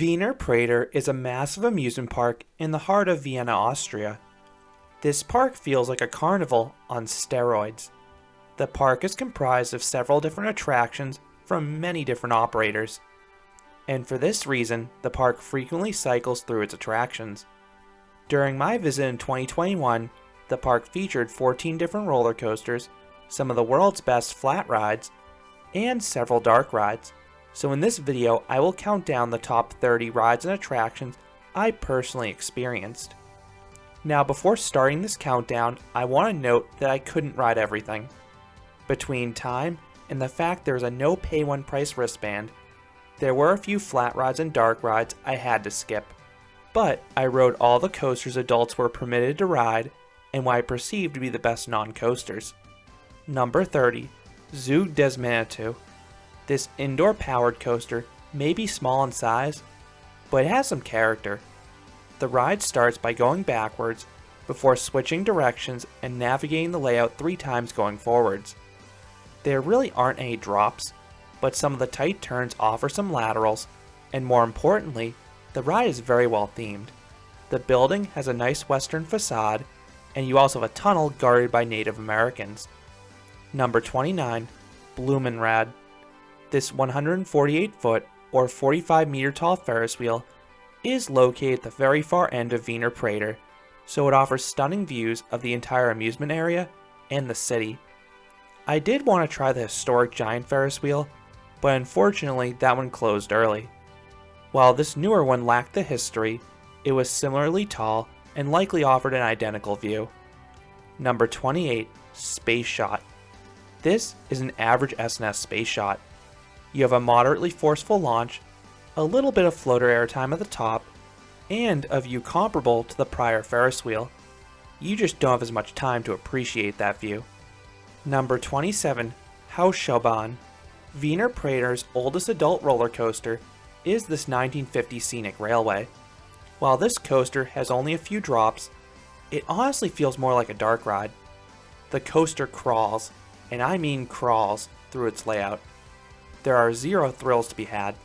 Wiener Prater is a massive amusement park in the heart of Vienna, Austria. This park feels like a carnival on steroids. The park is comprised of several different attractions from many different operators. And for this reason, the park frequently cycles through its attractions. During my visit in 2021, the park featured 14 different roller coasters, some of the world's best flat rides, and several dark rides. So in this video, I will count down the top 30 rides and attractions I personally experienced. Now before starting this countdown, I want to note that I couldn't ride everything. Between time and the fact there's a no pay one price wristband, there were a few flat rides and dark rides I had to skip. But I rode all the coasters adults were permitted to ride and what I perceived to be the best non-coasters. Number 30, Zug des Manitu. This indoor powered coaster may be small in size, but it has some character. The ride starts by going backwards before switching directions and navigating the layout three times going forwards. There really aren't any drops, but some of the tight turns offer some laterals, and more importantly, the ride is very well themed. The building has a nice western facade, and you also have a tunnel guarded by Native Americans. Number 29, Blumenrad. This 148 foot or 45 meter tall Ferris wheel is located at the very far end of Wiener Prater, so it offers stunning views of the entire amusement area and the city. I did want to try the historic giant Ferris wheel, but unfortunately that one closed early. While this newer one lacked the history, it was similarly tall and likely offered an identical view. Number 28, Space Shot. This is an average S&S space shot, you have a moderately forceful launch, a little bit of floater airtime at the top, and a view comparable to the prior Ferris wheel. You just don't have as much time to appreciate that view. Number 27, Hochschaubahn. Wiener Prater's oldest adult roller coaster is this 1950 scenic railway. While this coaster has only a few drops, it honestly feels more like a dark ride. The coaster crawls, and I mean crawls, through its layout there are zero thrills to be had.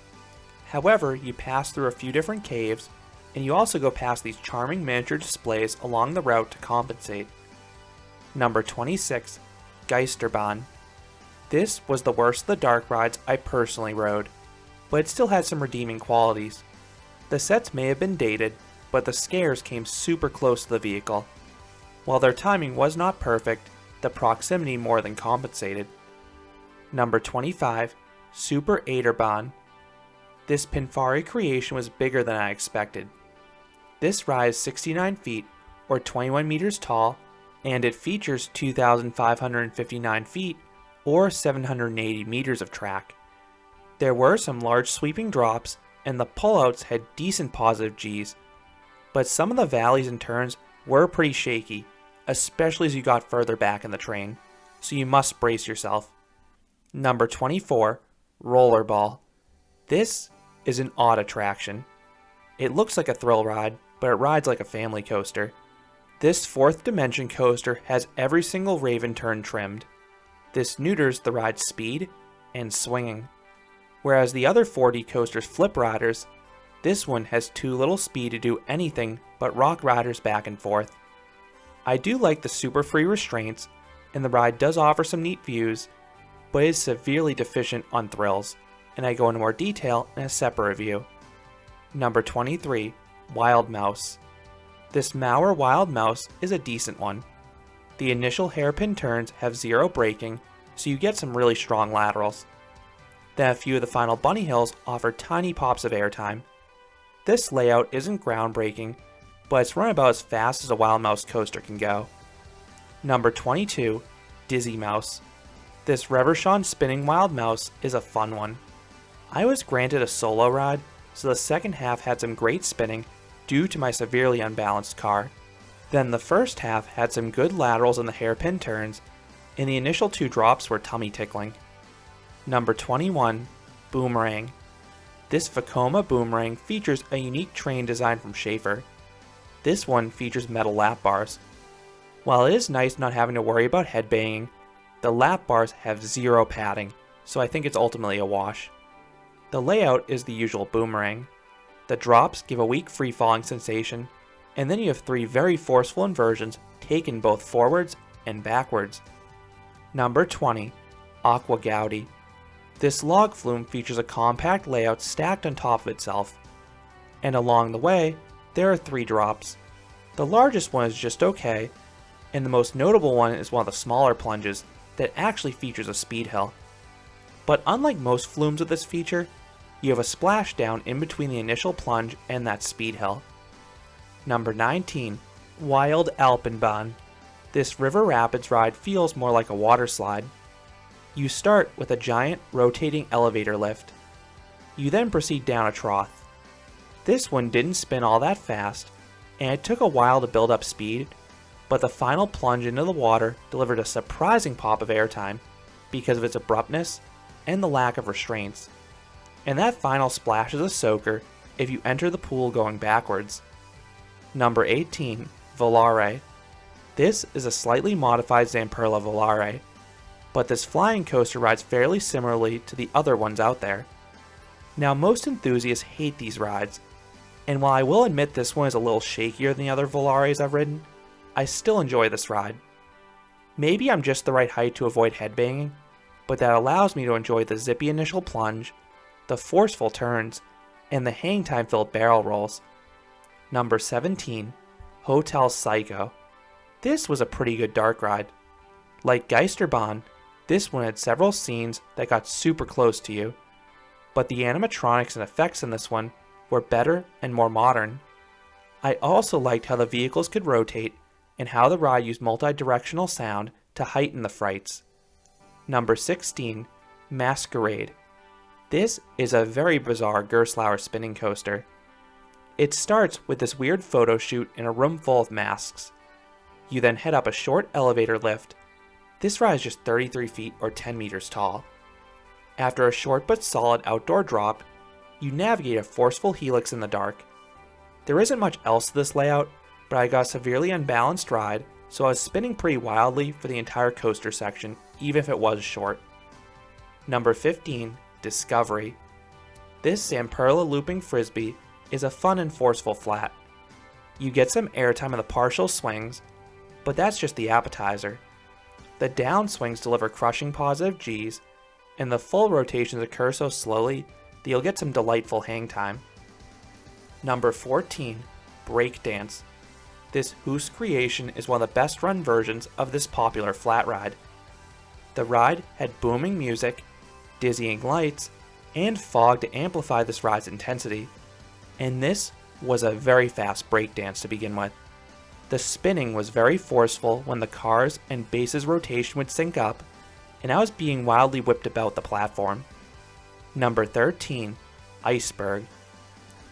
However, you pass through a few different caves, and you also go past these charming miniature displays along the route to compensate. Number 26, Geisterbahn. This was the worst of the dark rides I personally rode, but it still had some redeeming qualities. The sets may have been dated, but the scares came super close to the vehicle. While their timing was not perfect, the proximity more than compensated. Number 25, Super Achterbahn. This Pinfari creation was bigger than I expected. This ride 69 feet, or 21 meters tall, and it features 2,559 feet, or 780 meters of track. There were some large sweeping drops, and the pullouts had decent positive Gs, but some of the valleys and turns were pretty shaky, especially as you got further back in the train, so you must brace yourself. Number 24, Rollerball. This is an odd attraction. It looks like a thrill ride, but it rides like a family coaster. This fourth dimension coaster has every single Raven turn trimmed. This neuters the ride's speed and swinging. Whereas the other 4D coasters flip riders, this one has too little speed to do anything but rock riders back and forth. I do like the super free restraints, and the ride does offer some neat views, but is severely deficient on thrills, and I go into more detail in a separate review. Number 23, Wild Mouse. This Maurer Wild Mouse is a decent one. The initial hairpin turns have zero braking, so you get some really strong laterals. Then a few of the final bunny hills offer tiny pops of airtime. This layout isn't groundbreaking, but it's run about as fast as a Wild Mouse coaster can go. Number 22, Dizzy Mouse. This Reverchon spinning wild mouse is a fun one. I was granted a solo ride, so the second half had some great spinning due to my severely unbalanced car. Then the first half had some good laterals in the hairpin turns, and the initial two drops were tummy tickling. Number 21, Boomerang. This Vekoma Boomerang features a unique train design from Schaefer. This one features metal lap bars. While it is nice not having to worry about headbanging, the lap bars have zero padding, so I think it's ultimately a wash. The layout is the usual boomerang. The drops give a weak free falling sensation, and then you have three very forceful inversions taken both forwards and backwards. Number 20, Aqua Gaudi. This log flume features a compact layout stacked on top of itself, and along the way, there are three drops. The largest one is just okay, and the most notable one is one of the smaller plunges that actually features a speed hill. But unlike most flumes with this feature, you have a splashdown in between the initial plunge and that speed hill. Number 19, Wild Alpenbahn. This river rapids ride feels more like a water slide. You start with a giant rotating elevator lift. You then proceed down a trough. This one didn't spin all that fast, and it took a while to build up speed, but the final plunge into the water delivered a surprising pop of airtime because of its abruptness and the lack of restraints. And that final splash is a soaker if you enter the pool going backwards. Number 18, Volare. This is a slightly modified Zamperla Volare, but this flying coaster rides fairly similarly to the other ones out there. Now most enthusiasts hate these rides, and while I will admit this one is a little shakier than the other Volares I've ridden, I still enjoy this ride. Maybe I'm just the right height to avoid headbanging, but that allows me to enjoy the zippy initial plunge, the forceful turns, and the hang time filled barrel rolls. Number 17, Hotel Psycho. This was a pretty good dark ride. Like Geisterbahn, this one had several scenes that got super close to you, but the animatronics and effects in this one were better and more modern. I also liked how the vehicles could rotate and how the ride used multi-directional sound to heighten the frights. Number 16, Masquerade. This is a very bizarre Gerstlauer spinning coaster. It starts with this weird photo shoot in a room full of masks. You then head up a short elevator lift. This ride is just 33 feet or 10 meters tall. After a short but solid outdoor drop, you navigate a forceful helix in the dark. There isn't much else to this layout, but I got a severely unbalanced ride, so I was spinning pretty wildly for the entire coaster section, even if it was short. Number 15, Discovery. This Zamperla looping frisbee is a fun and forceful flat. You get some airtime in the partial swings, but that's just the appetizer. The down swings deliver crushing positive Gs, and the full rotations occur so slowly that you'll get some delightful hang time. Number 14, Breakdance. This HUSS creation is one of the best run versions of this popular flat ride. The ride had booming music, dizzying lights, and fog to amplify this ride's intensity. And this was a very fast breakdance to begin with. The spinning was very forceful when the cars and base's rotation would sync up, and I was being wildly whipped about the platform. Number 13, Iceberg.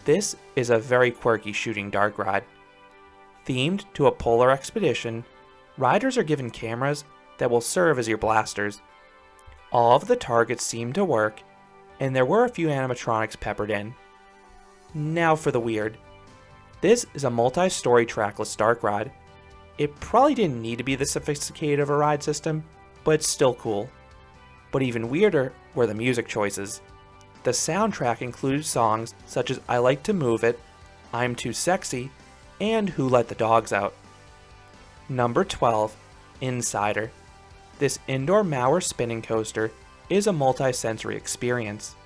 This is a very quirky shooting dark ride. Themed to a polar expedition, riders are given cameras that will serve as your blasters. All of the targets seem to work, and there were a few animatronics peppered in. Now for the weird. This is a multi-story trackless dark ride. It probably didn't need to be this sophisticated of a ride system, but it's still cool. But even weirder were the music choices. The soundtrack included songs such as I Like to Move It, I'm Too Sexy, and Who Let the Dogs Out. Number 12, Insider. This indoor Maurer spinning coaster is a multi-sensory experience.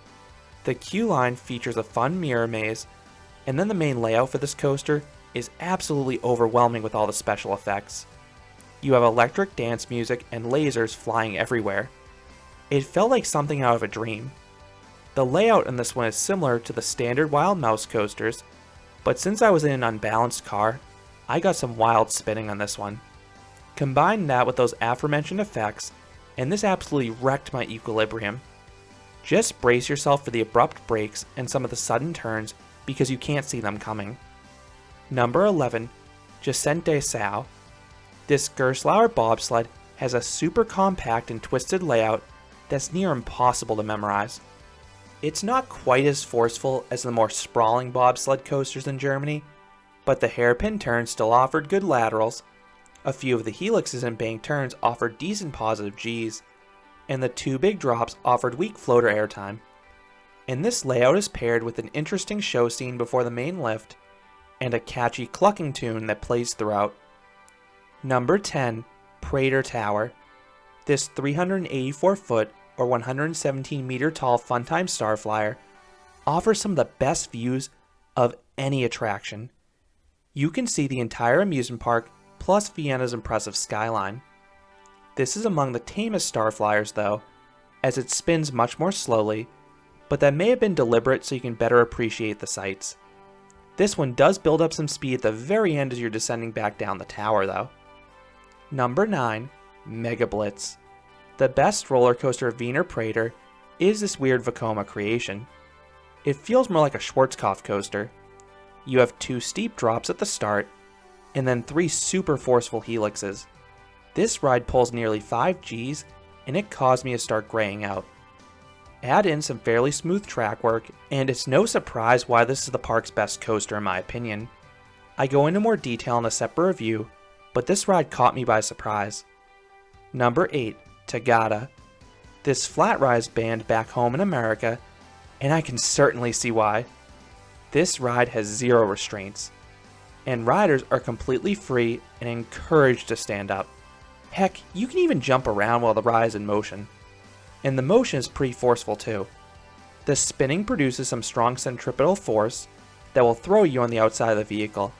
The queue line features a fun mirror maze, and then the main layout for this coaster is absolutely overwhelming with all the special effects. You have electric dance music and lasers flying everywhere. It felt like something out of a dream. The layout in this one is similar to the standard Wild Mouse coasters, but since I was in an unbalanced car, I got some wild spinning on this one. Combine that with those aforementioned effects, and this absolutely wrecked my equilibrium. Just brace yourself for the abrupt breaks and some of the sudden turns because you can't see them coming. Number 11, Jacente Sao. This Gerstlauer bobsled has a super compact and twisted layout that's near impossible to memorize. It's not quite as forceful as the more sprawling bobsled coasters in Germany, but the hairpin turns still offered good laterals, a few of the helixes and bank turns offered decent positive Gs, and the two big drops offered weak floater airtime. and this layout is paired with an interesting show scene before the main lift and a catchy clucking tune that plays throughout. Number 10, Prater Tower. This 384 foot or 117 meter tall Funtime Starflyer offers some of the best views of any attraction. You can see the entire amusement park plus Vienna's impressive skyline. This is among the tamest Starflyers though, as it spins much more slowly, but that may have been deliberate so you can better appreciate the sights. This one does build up some speed at the very end as you're descending back down the tower though. Number 9, Mega Blitz. The best roller coaster of Wiener Prater is this weird Vekoma creation. It feels more like a Schwarzkopf coaster. You have two steep drops at the start, and then three super forceful helixes. This ride pulls nearly 5 Gs, and it caused me to start graying out. Add in some fairly smooth track work, and it's no surprise why this is the park's best coaster in my opinion. I go into more detail in a separate review, but this ride caught me by surprise. Number 8, Tagada. This flat rise banned back home in America, and I can certainly see why. This ride has zero restraints, and riders are completely free and encouraged to stand up. Heck, you can even jump around while the ride is in motion. And the motion is pretty forceful too. The spinning produces some strong centripetal force that will throw you on the outside of the vehicle.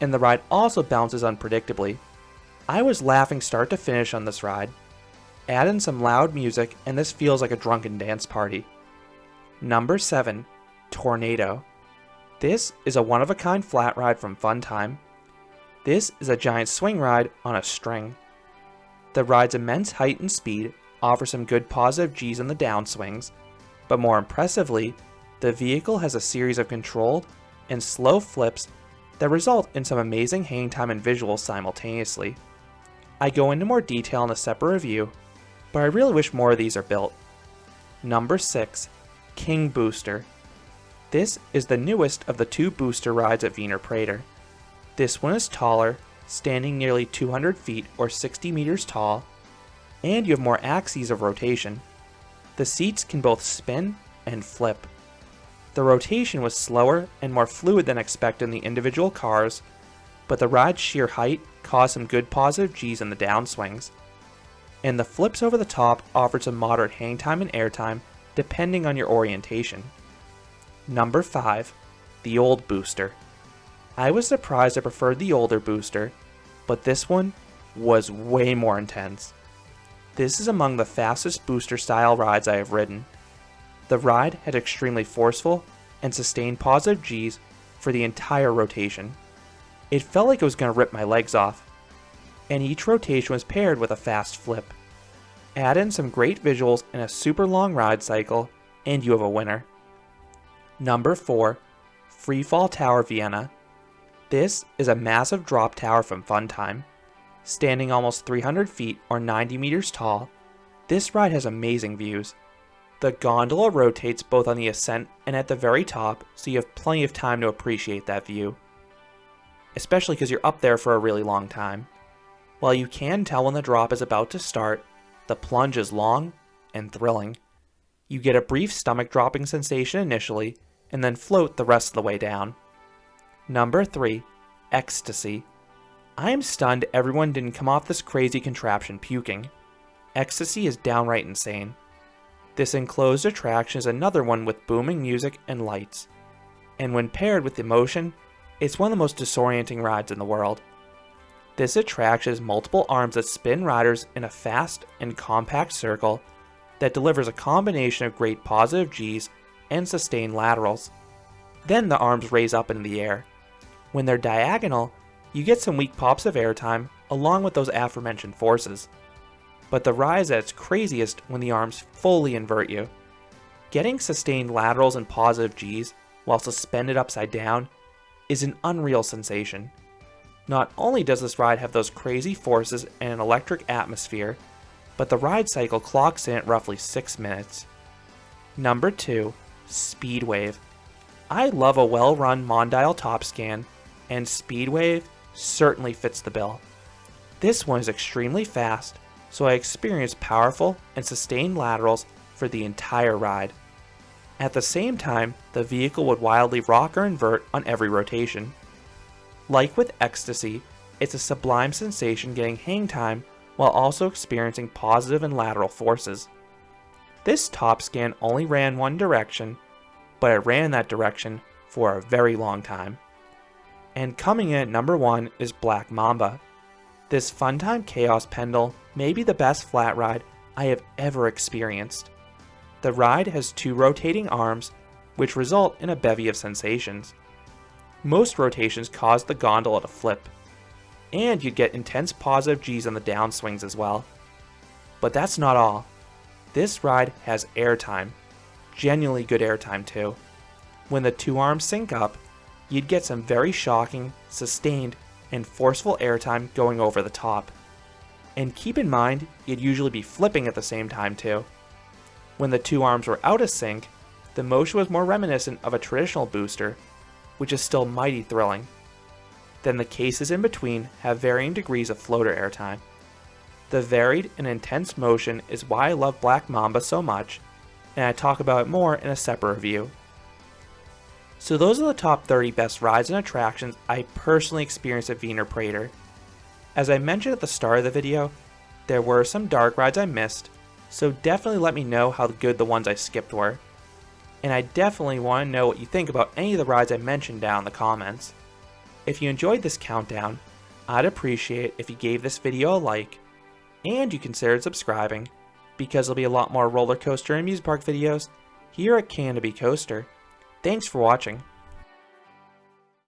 And the ride also bounces unpredictably. I was laughing start to finish on this ride. Add in some loud music and this feels like a drunken dance party. Number 7. Tornado. This is a one-of-a-kind flat ride from Funtime. This is a giant swing ride on a string. The ride's immense height and speed offer some good positive Gs on the downswings, but more impressively, the vehicle has a series of controlled and slow flips that result in some amazing hang time and visuals simultaneously. I go into more detail in a separate review, but I really wish more of these are built. Number 6. King Booster. This is the newest of the two booster rides at Wiener Prater. This one is taller, standing nearly 200 feet or 60 meters tall, and you have more axes of rotation. The seats can both spin and flip. The rotation was slower and more fluid than expected in the individual cars, but the ride's sheer height caused some good positive Gs in the downswings. And the flips over the top offered some moderate hang time and airtime depending on your orientation. Number 5. The Old Booster. I was surprised I preferred the older booster, but this one was way more intense. This is among the fastest booster style rides I have ridden. The ride had extremely forceful and sustained positive Gs for the entire rotation. It felt like it was going to rip my legs off, and each rotation was paired with a fast flip. Add in some great visuals and a super long ride cycle, and you have a winner. Number 4. Freefall Tower Vienna. This is a massive drop tower from Funtime. Standing almost 300 feet or 90 meters tall, this ride has amazing views. The gondola rotates both on the ascent and at the very top, so you have plenty of time to appreciate that view. Especially because you're up there for a really long time. While you can tell when the drop is about to start, the plunge is long and thrilling. You get a brief stomach dropping sensation initially, and then float the rest of the way down. Number 3. Ecstasy. I am stunned everyone didn't come off this crazy contraption puking. Ecstasy is downright insane. This enclosed attraction is another one with booming music and lights. And when paired with emotion, it's one of the most disorienting rides in the world. This attraction has multiple arms that spin riders in a fast and compact circle that delivers a combination of great positive Gs and sustained laterals. Then the arms raise up in the air. When they're diagonal, you get some weak pops of airtime along with those aforementioned forces. But the rise at its craziest when the arms fully invert you. Getting sustained laterals and positive Gs while suspended upside down is an unreal sensation. Not only does this ride have those crazy forces and an electric atmosphere, but the ride cycle clocks in at roughly 6 minutes. Number 2. Speedwave. I love a well-run Mondial top scan, and Speedwave certainly fits the bill. This one is extremely fast, so I experienced powerful and sustained laterals for the entire ride. At the same time, the vehicle would wildly rock or invert on every rotation. Like with ecstasy, it's a sublime sensation getting hang time while also experiencing positive and lateral forces. This top scan only ran one direction, but it ran that direction for a very long time. And coming in at number one is Black Mamba. This Funtime Chaos Pendel may be the best flat ride I have ever experienced. The ride has two rotating arms, which result in a bevy of sensations. Most rotations cause the gondola to flip, and you'd get intense positive Gs on the downswings as well. But that's not all. This ride has airtime, genuinely good airtime too. When the two arms sync up, you'd get some very shocking, sustained, and forceful airtime going over the top. And keep in mind, you'd usually be flipping at the same time too. When the two arms were out of sync, the motion was more reminiscent of a traditional booster, which is still mighty thrilling. Then the cases in between have varying degrees of floater airtime. The varied and intense motion is why I love Black Mamba so much, and I talk about it more in a separate review. So those are the top 30 best rides and attractions I personally experienced at Wiener Prater. As I mentioned at the start of the video, there were some dark rides I missed, so definitely let me know how good the ones I skipped were. And I definitely want to know what you think about any of the rides I mentioned down in the comments. If you enjoyed this countdown, I'd appreciate if you gave this video a like, and you considered subscribing, because there'll be a lot more roller coaster and amusement park videos here at Canobie Coaster. Thanks for watching.